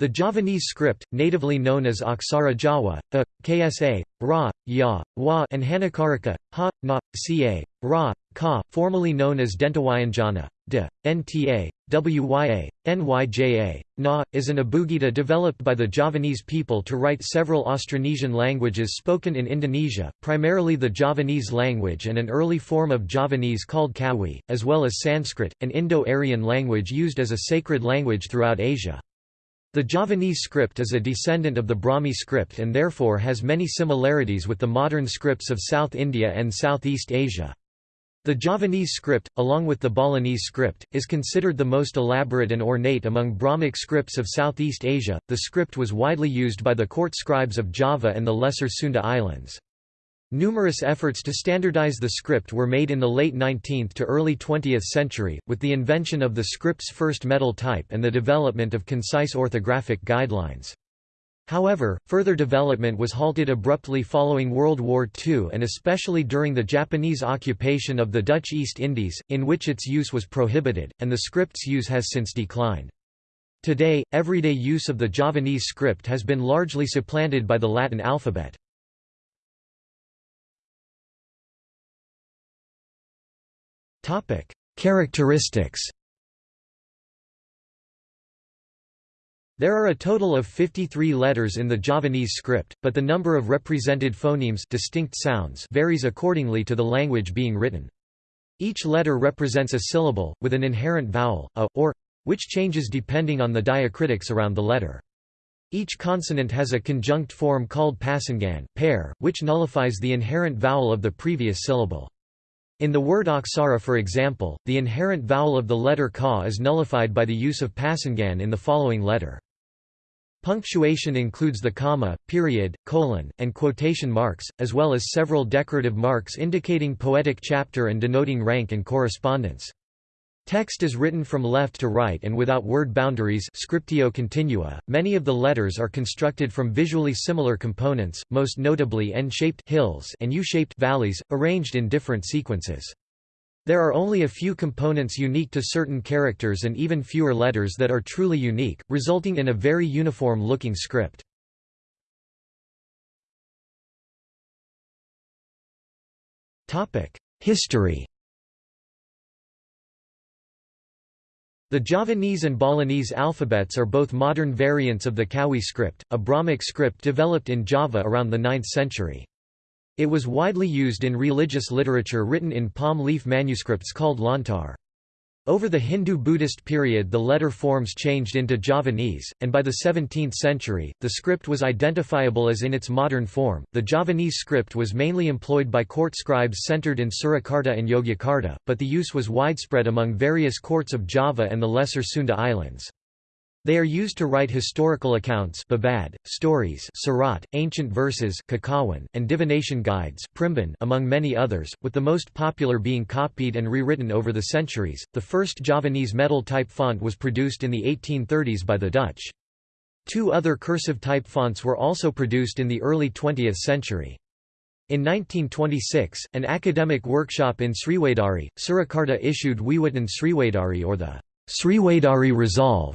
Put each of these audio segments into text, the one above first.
The Javanese script, natively known as Aksara Jawa, a, ksa, ra, ya, wa and Hanacaraka, ha, na, ca, ra, ka, formerly known as Dentawyanjana, de, nta, wya, nyja, na, is an abugida developed by the Javanese people to write several Austronesian languages spoken in Indonesia, primarily the Javanese language and an early form of Javanese called Kawi, as well as Sanskrit, an Indo-Aryan language used as a sacred language throughout Asia. The Javanese script is a descendant of the Brahmi script and therefore has many similarities with the modern scripts of South India and Southeast Asia. The Javanese script, along with the Balinese script, is considered the most elaborate and ornate among Brahmic scripts of Southeast Asia. The script was widely used by the court scribes of Java and the Lesser Sunda Islands. Numerous efforts to standardize the script were made in the late 19th to early 20th century, with the invention of the script's first metal type and the development of concise orthographic guidelines. However, further development was halted abruptly following World War II and especially during the Japanese occupation of the Dutch East Indies, in which its use was prohibited, and the script's use has since declined. Today, everyday use of the Javanese script has been largely supplanted by the Latin alphabet. Topic: Characteristics. There are a total of 53 letters in the Javanese script, but the number of represented phonemes distinct sounds varies accordingly to the language being written. Each letter represents a syllable, with an inherent vowel, a, or, which changes depending on the diacritics around the letter. Each consonant has a conjunct form called pasangan pair, which nullifies the inherent vowel of the previous syllable. In the word aksara for example, the inherent vowel of the letter ka is nullified by the use of pasangan in the following letter. Punctuation includes the comma, period, colon, and quotation marks, as well as several decorative marks indicating poetic chapter and denoting rank and correspondence. Text is written from left to right and without word boundaries scriptio continua. Many of the letters are constructed from visually similar components, most notably N-shaped hills and U-shaped valleys, arranged in different sequences. There are only a few components unique to certain characters and even fewer letters that are truly unique, resulting in a very uniform-looking script. History The Javanese and Balinese alphabets are both modern variants of the Kawi script, a Brahmic script developed in Java around the 9th century. It was widely used in religious literature written in palm leaf manuscripts called lontar. Over the Hindu-Buddhist period the letter forms changed into Javanese, and by the 17th century, the script was identifiable as in its modern form. The Javanese script was mainly employed by court scribes centered in Surakarta and Yogyakarta, but the use was widespread among various courts of Java and the Lesser Sunda Islands. They are used to write historical accounts babad, stories surat, ancient verses kakawin, and divination guides among many others, with the most popular being copied and rewritten over the centuries. The first Javanese metal type font was produced in the 1830s by the Dutch. Two other cursive type fonts were also produced in the early 20th century. In 1926, an academic workshop in Sriwedari, Surakarta issued Wewaton Sriwedari or the Sriwedari Resolve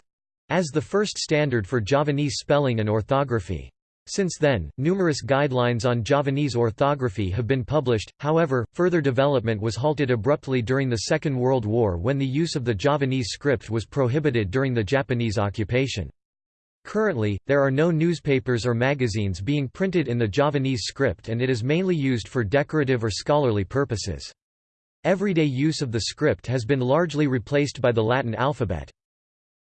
as the first standard for Javanese spelling and orthography. Since then, numerous guidelines on Javanese orthography have been published, however, further development was halted abruptly during the Second World War when the use of the Javanese script was prohibited during the Japanese occupation. Currently, there are no newspapers or magazines being printed in the Javanese script and it is mainly used for decorative or scholarly purposes. Everyday use of the script has been largely replaced by the Latin alphabet.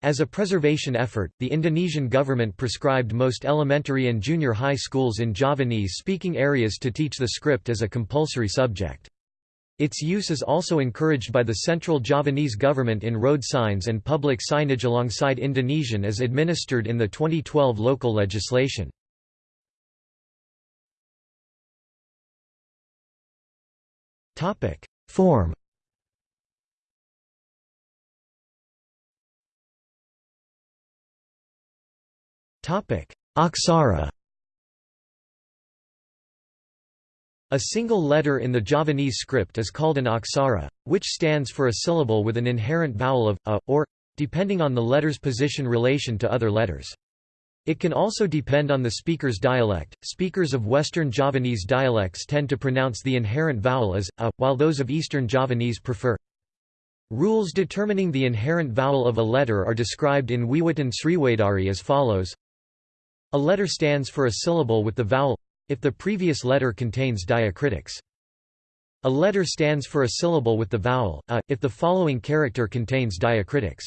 As a preservation effort, the Indonesian government prescribed most elementary and junior high schools in Javanese-speaking areas to teach the script as a compulsory subject. Its use is also encouraged by the central Javanese government in road signs and public signage alongside Indonesian as administered in the 2012 local legislation. Form Aksara A single letter in the Javanese script is called an aksara, which stands for a syllable with an inherent vowel of a, or, depending on the letter's position relation to other letters. It can also depend on the speaker's dialect. Speakers of Western Javanese dialects tend to pronounce the inherent vowel as a, while those of Eastern Javanese prefer. Rules determining the inherent vowel of a letter are described in Wewaton Sriwedari as follows. A letter stands for a syllable with the vowel if the previous letter contains diacritics. A letter stands for a syllable with the vowel a if the following character contains diacritics.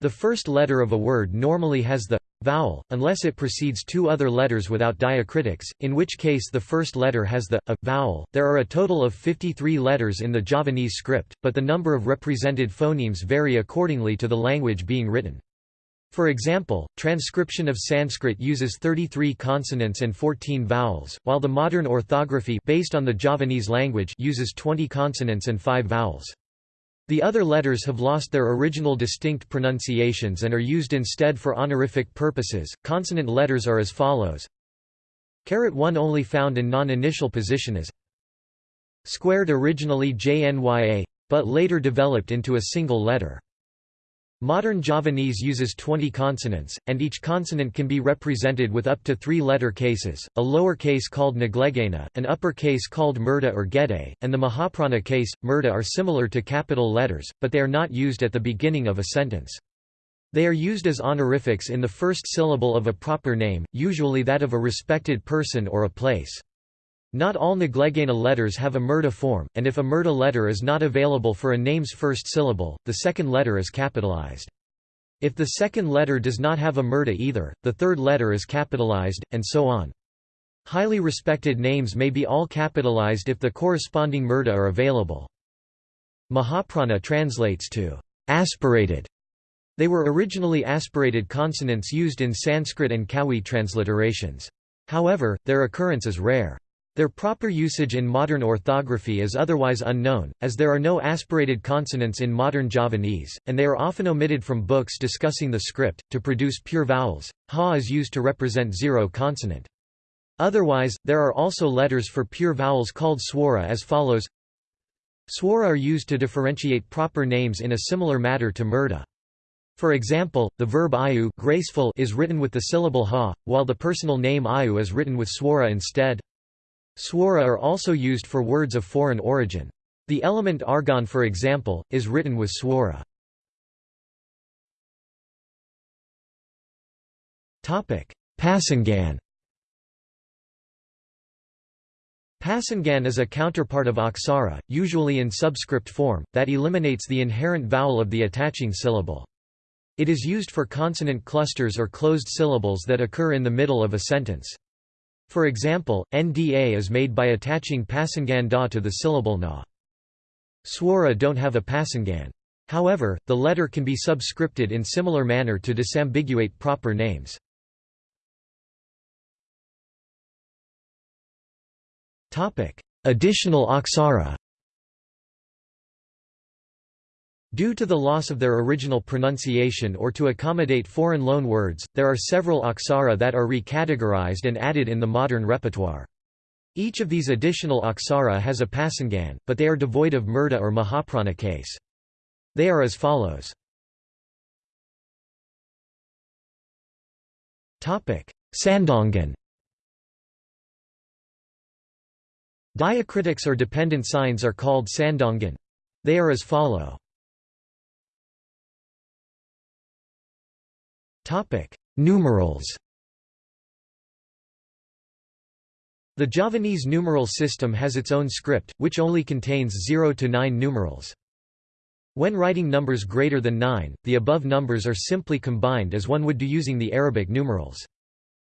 The first letter of a word normally has the vowel, unless it precedes two other letters without diacritics, in which case the first letter has the a vowel. There are a total of 53 letters in the Javanese script, but the number of represented phonemes vary accordingly to the language being written. For example, transcription of Sanskrit uses 33 consonants and 14 vowels, while the modern orthography based on the Javanese language uses 20 consonants and 5 vowels. The other letters have lost their original distinct pronunciations and are used instead for honorific purposes. Consonant letters are as follows. Carat 1 only found in non-initial position as squared originally JNYA, but later developed into a single letter. Modern Javanese uses 20 consonants, and each consonant can be represented with up to three letter cases, a lower case called Nglegena, an upper case called Murda or Gede, and the Mahaprana case, Murda are similar to capital letters, but they are not used at the beginning of a sentence. They are used as honorifics in the first syllable of a proper name, usually that of a respected person or a place. Not all Nglegena letters have a murda form, and if a murda letter is not available for a name's first syllable, the second letter is capitalized. If the second letter does not have a murda either, the third letter is capitalized, and so on. Highly respected names may be all capitalized if the corresponding murda are available. Mahaprana translates to aspirated. They were originally aspirated consonants used in Sanskrit and Kawi transliterations. However, their occurrence is rare. Their proper usage in modern orthography is otherwise unknown, as there are no aspirated consonants in modern Javanese, and they are often omitted from books discussing the script. To produce pure vowels, ha is used to represent zero consonant. Otherwise, there are also letters for pure vowels called swara as follows. Swara are used to differentiate proper names in a similar manner to murda. For example, the verb ayu graceful is written with the syllable ha, while the personal name ayu is written with swara instead. Swara are also used for words of foreign origin. The element argon for example, is written with swara. Pasangan Pasangan is a counterpart of aksara, usually in subscript form, that eliminates the inherent vowel of the attaching syllable. It is used for consonant clusters or closed syllables that occur in the middle of a sentence. For example, nda is made by attaching pasangan da to the syllable na. Swara don't have a pasangan. However, the letter can be subscripted in similar manner to disambiguate proper names. Additional aksara Due to the loss of their original pronunciation or to accommodate foreign loanwords, there are several aksara that are recategorized and added in the modern repertoire. Each of these additional aksara has a pasangan, but they are devoid of murda or mahaprana case. They are as follows. Sandongan Diacritics or dependent signs are called sandongan. They are as follow. Topic: Numerals. The Javanese numeral system has its own script, which only contains 0 to 9 numerals. When writing numbers greater than 9, the above numbers are simply combined as one would do using the Arabic numerals.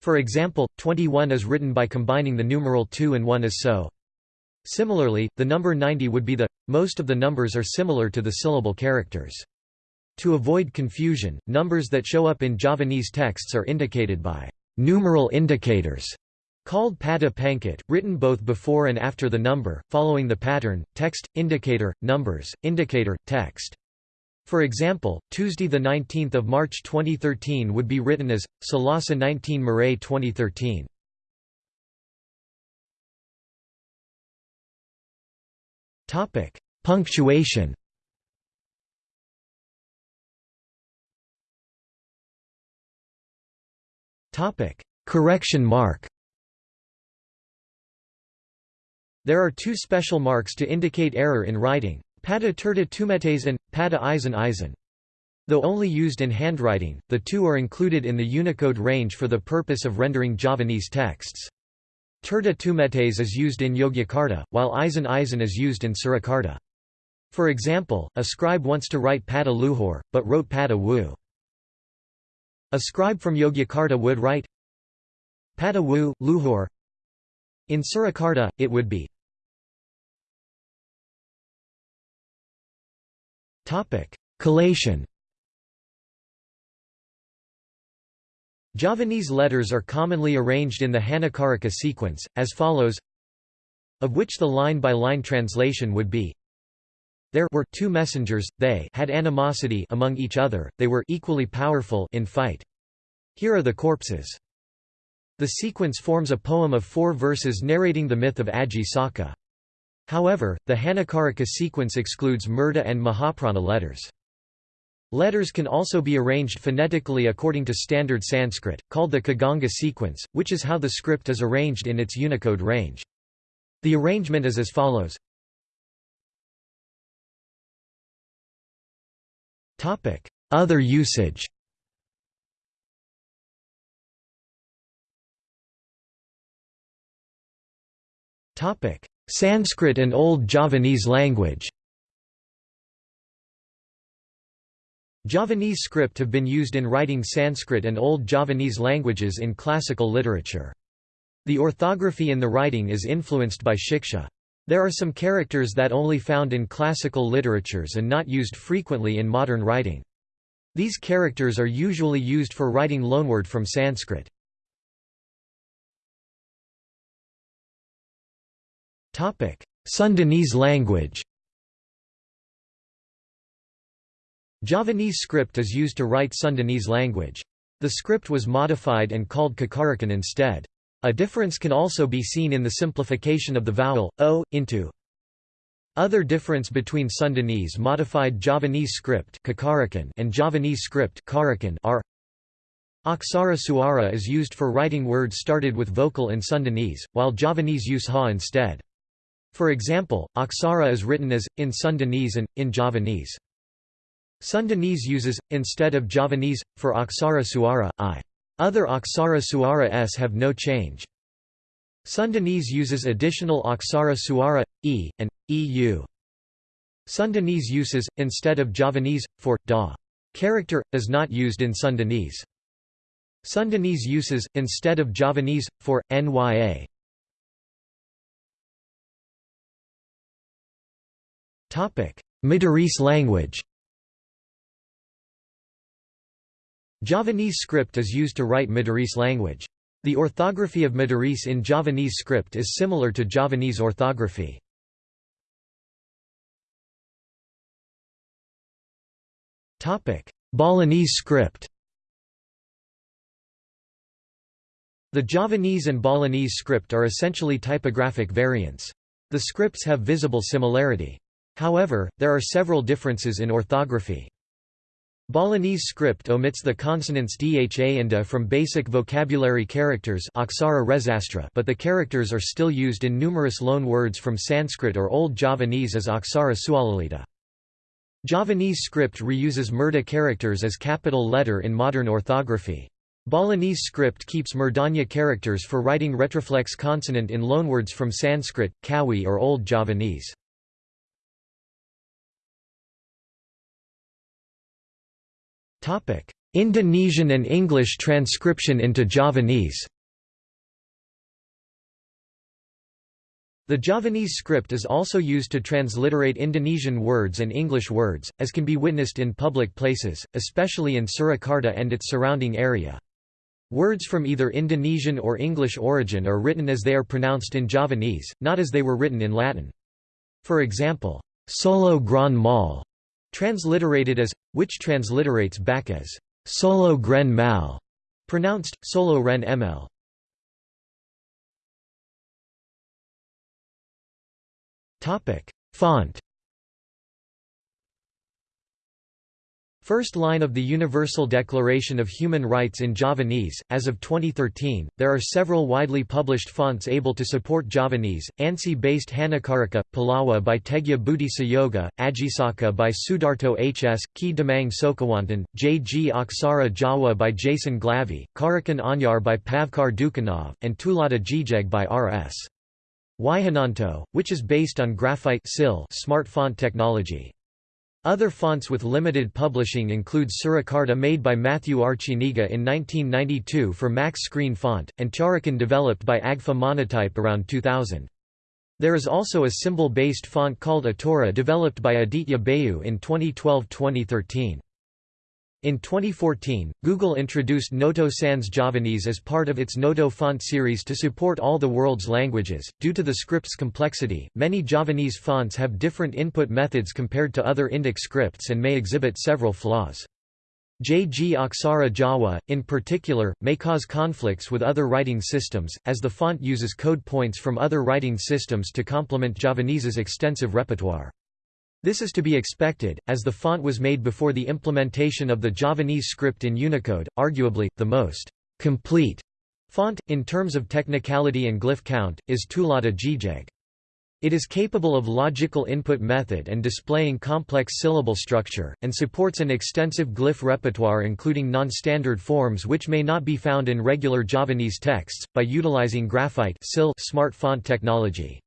For example, 21 is written by combining the numeral 2 and 1 as so. Similarly, the number 90 would be the. Most of the numbers are similar to the syllable characters. To avoid confusion, numbers that show up in Javanese texts are indicated by numeral indicators called pada pangkat, written both before and after the number, following the pattern, text, indicator, numbers, indicator, text. For example, Tuesday 19 March 2013 would be written as, Salasa 19 Marae 2013. Punctuation Correction mark There are two special marks to indicate error in writing, pada tirta tumetes and pada eisen eisen. Though only used in handwriting, the two are included in the Unicode range for the purpose of rendering Javanese texts. Tirta tumetes is used in Yogyakarta, while eisen eisen is used in Surakarta. For example, a scribe wants to write pada luhur, but wrote pada wu. A scribe from Yogyakarta would write pada wu, luhur. In Surakarta, it would be Collation Javanese letters are commonly arranged in the Hanakaraka sequence, as follows of which the line-by-line -line translation would be There were two messengers, they had animosity among each other, they were equally powerful in fight. Here are the corpses. The sequence forms a poem of four verses narrating the myth of Aji Saka. However, the Hanakaraka sequence excludes Murda and Mahaprana letters. Letters can also be arranged phonetically according to standard Sanskrit, called the Kaganga sequence, which is how the script is arranged in its Unicode range. The arrangement is as follows. Other usage Sanskrit and Old Javanese language Javanese script have been used in writing Sanskrit and Old Javanese languages in classical literature. The orthography in the writing is influenced by Shiksha. There are some characters that only found in classical literatures and not used frequently in modern writing. These characters are usually used for writing loanword from Sanskrit. Sundanese language Javanese script is used to write Sundanese language. The script was modified and called Cacarakan instead. A difference can also be seen in the simplification of the vowel, o, into. Other difference between Sundanese modified Javanese script and Javanese script are Aksara Suara is used for writing words started with vocal in Sundanese, while Javanese use ha instead. For example, Aksara is written as, in Sundanese and, in Javanese. Sundanese uses, instead of Javanese, for Aksara Suara, i. Other Aksara Suara s have no change. Sundanese uses additional Aksara Suara, e, and, eu. Sundanese uses, instead of Javanese, for, da. Character, is not used in Sundanese. Sundanese uses, instead of Javanese, for, nya. Madurese language Javanese script is used to write Madurese language. The orthography of Madurese in Javanese script is similar to Javanese orthography. Balinese script The Javanese and Balinese script are essentially typographic variants. The scripts have visible similarity. However, there are several differences in orthography. Balinese script omits the consonants dha and da from basic vocabulary characters but the characters are still used in numerous loan words from Sanskrit or Old Javanese as aksara sualalita. Javanese script reuses murda characters as capital letter in modern orthography. Balinese script keeps murdanya characters for writing retroflex consonant in loanwords from Sanskrit, Kawi or Old Javanese. Indonesian and English transcription into Javanese The Javanese script is also used to transliterate Indonesian words and English words, as can be witnessed in public places, especially in Surakarta and its surrounding area. Words from either Indonesian or English origin are written as they are pronounced in Javanese, not as they were written in Latin. For example, Solo Grand Mall Transliterated as, which transliterates back as solo gren mal, pronounced solo ren ml. Topic: Font. First line of the Universal Declaration of Human Rights in Javanese. As of 2013, there are several widely published fonts able to support Javanese: ANSI based Hanacaraka, Palawa by Teguh Budi Sayoga, Ajisaka by Sudarto HS, Ki Demang Sokawantan, J. G. Aksara Jawa by Jason Glavy, Carakan Anyar by Pavkar Dukanov, and Tuladha Jejeg by R.S. Wihananto, which is based on graphite smart font technology. Other fonts with limited publishing include Surakarta made by Matthew Arciniega in 1992 for Max Screen Font, and Carakan developed by Agfa Monotype around 2000. There is also a symbol-based font called Atora developed by Aditya Bayu in 2012-2013. In 2014, Google introduced Noto Sans Javanese as part of its Noto font series to support all the world's languages. Due to the script's complexity, many Javanese fonts have different input methods compared to other Indic scripts and may exhibit several flaws. JG Aksara Jawa, in particular, may cause conflicts with other writing systems, as the font uses code points from other writing systems to complement Javanese's extensive repertoire. This is to be expected, as the font was made before the implementation of the Javanese script in Unicode, arguably, the most complete font, in terms of technicality and glyph count, is Tuladha Jejeg. It is capable of logical input method and displaying complex syllable structure, and supports an extensive glyph repertoire including non-standard forms which may not be found in regular Javanese texts, by utilizing graphite smart font technology.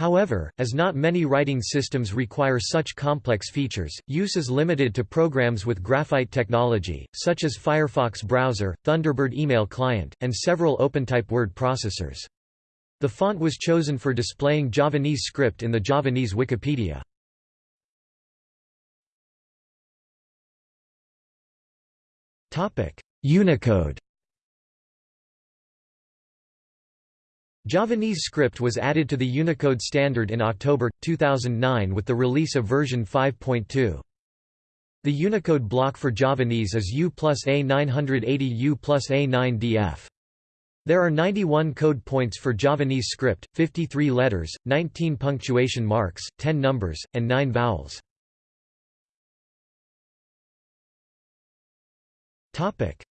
However, as not many writing systems require such complex features, use is limited to programs with graphite technology, such as Firefox browser, Thunderbird email client, and several OpenType word processors. The font was chosen for displaying Javanese script in the Javanese Wikipedia. Unicode Javanese script was added to the Unicode standard in October, 2009 with the release of version 5.2. The Unicode block for Javanese is U plus A980 U plus A9DF. There are 91 code points for Javanese script, 53 letters, 19 punctuation marks, 10 numbers, and 9 vowels.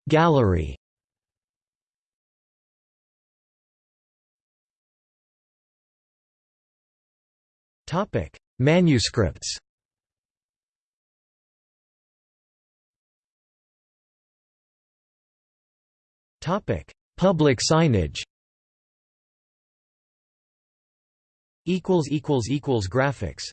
Gallery Topic: Manuscripts. Topic: Public signage. Equals equals equals graphics.